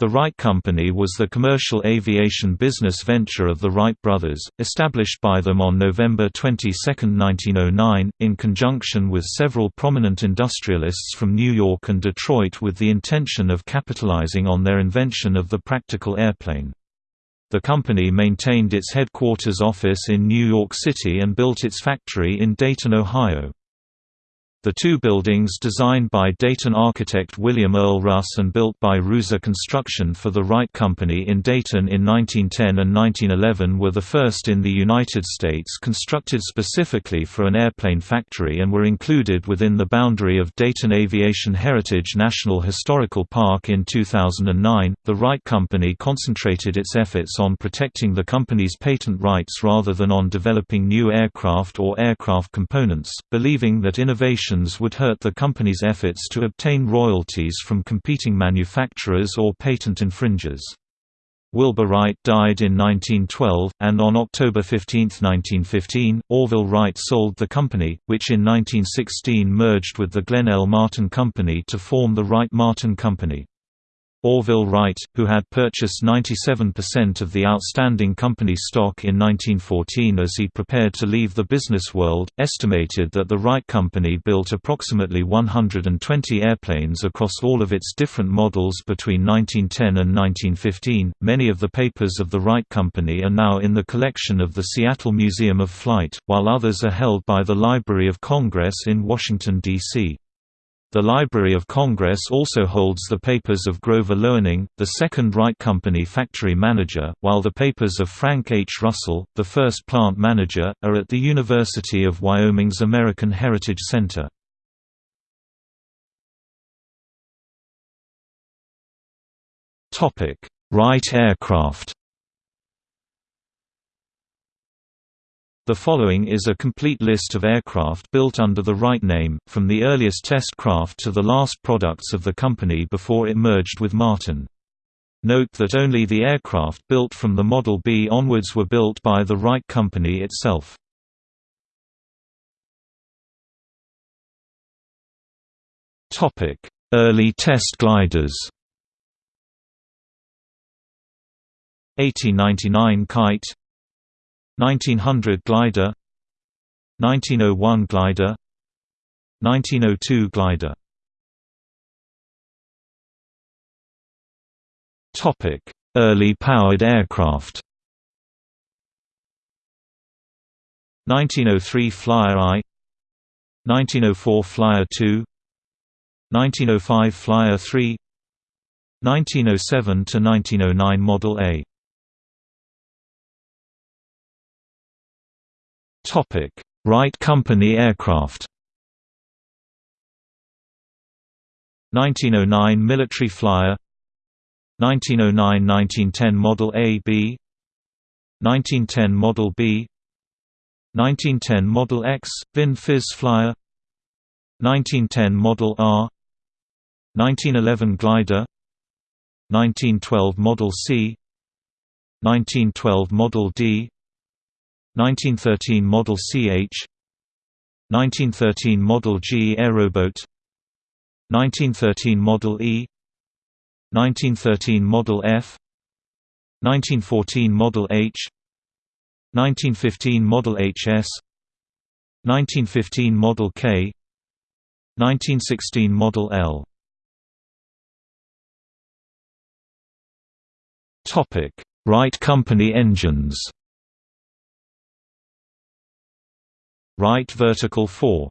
The Wright Company was the commercial aviation business venture of the Wright brothers, established by them on November 22, 1909, in conjunction with several prominent industrialists from New York and Detroit with the intention of capitalizing on their invention of the practical airplane. The company maintained its headquarters office in New York City and built its factory in Dayton, Ohio. The two buildings designed by Dayton architect William Earl Russ and built by Ruza Construction for the Wright Company in Dayton in 1910 and 1911 were the first in the United States constructed specifically for an airplane factory and were included within the boundary of Dayton Aviation Heritage National Historical Park in 2009. The Wright Company concentrated its efforts on protecting the company's patent rights rather than on developing new aircraft or aircraft components, believing that innovation would hurt the company's efforts to obtain royalties from competing manufacturers or patent infringers. Wilbur Wright died in 1912, and on October 15, 1915, Orville Wright sold the company, which in 1916 merged with the Glenn L. Martin Company to form the Wright-Martin Company. Orville Wright, who had purchased 97% of the outstanding company stock in 1914 as he prepared to leave the business world, estimated that the Wright Company built approximately 120 airplanes across all of its different models between 1910 and 1915. Many of the papers of the Wright Company are now in the collection of the Seattle Museum of Flight, while others are held by the Library of Congress in Washington, D.C. The Library of Congress also holds the papers of Grover Loening, the second Wright Company factory manager, while the papers of Frank H. Russell, the first plant manager, are at the University of Wyoming's American Heritage Center. Wright aircraft The following is a complete list of aircraft built under the Wright name, from the earliest test craft to the last products of the company before it merged with Martin. Note that only the aircraft built from the Model B onwards were built by the Wright Company itself. Early test gliders 1899 Kite 1900 glider 1901 glider 1902 glider Topic: Early powered aircraft. 1903 Flyer I 1904 Flyer II 1905 Flyer III 1907 to 1909 Model A Topic: Wright Company aircraft. 1909 military flyer. 1909–1910 Model A B. 1910 Model B. 1910 Model X, Vin Fiz Flyer. 1910 Model R. 1911 Glider. 1912 Model C. 1912 Model D 1913 Model CH 1913 Model G Aeroboat 1913 Model E 1913 Model F 1914 Model H 1915 Model HS 1915 Model K 1916 Model L. Topic: Wright Company engines Wright Vertical 4